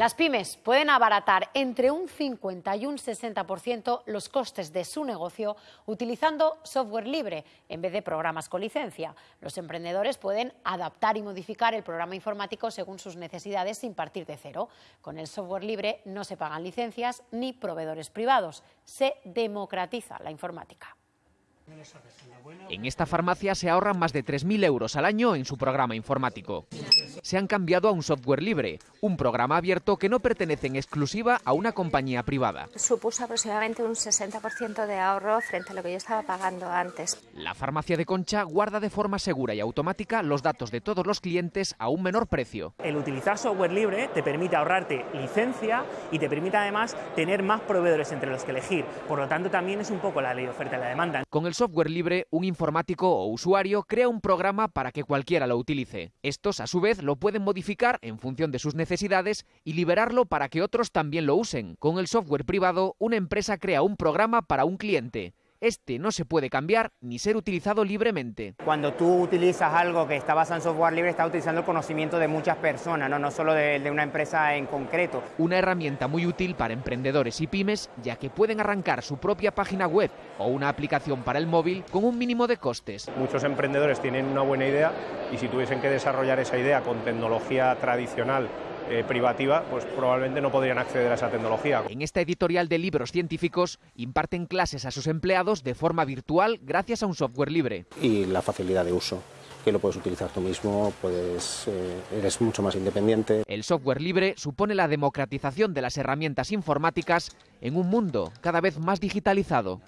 Las pymes pueden abaratar entre un 50 y un 60% los costes de su negocio utilizando software libre en vez de programas con licencia. Los emprendedores pueden adaptar y modificar el programa informático según sus necesidades sin partir de cero. Con el software libre no se pagan licencias ni proveedores privados. Se democratiza la informática. En esta farmacia se ahorran más de 3.000 euros al año en su programa informático se han cambiado a un software libre, un programa abierto que no pertenece en exclusiva a una compañía privada. Supuso aproximadamente un 60% de ahorro frente a lo que yo estaba pagando antes. La farmacia de Concha guarda de forma segura y automática los datos de todos los clientes a un menor precio. El utilizar software libre te permite ahorrarte licencia y te permite además tener más proveedores entre los que elegir. Por lo tanto, también es un poco la ley de oferta y la demanda. Con el software libre, un informático o usuario crea un programa para que cualquiera lo utilice. Estos, a su vez, lo pueden modificar en función de sus necesidades y liberarlo para que otros también lo usen. Con el software privado, una empresa crea un programa para un cliente. Este no se puede cambiar ni ser utilizado libremente. Cuando tú utilizas algo que está basado en software libre, estás utilizando el conocimiento de muchas personas, no, no solo de, de, una empresa en concreto. Una herramienta muy útil para emprendedores y pymes, ya que pueden arrancar su propia página web o una aplicación para el móvil con un mínimo de costes. Muchos emprendedores tienen una buena idea y si tuviesen que desarrollar esa idea con tecnología tradicional eh, privativa, pues probablemente no podrían acceder a esa tecnología. En esta editorial de libros científicos imparten clases a sus empleados de forma virtual gracias a un software libre. Y la facilidad de uso que lo puedes utilizar tú mismo, puedes, eh, eres mucho más independiente. El software libre supone la democratización de las herramientas informáticas en un mundo cada vez más digitalizado.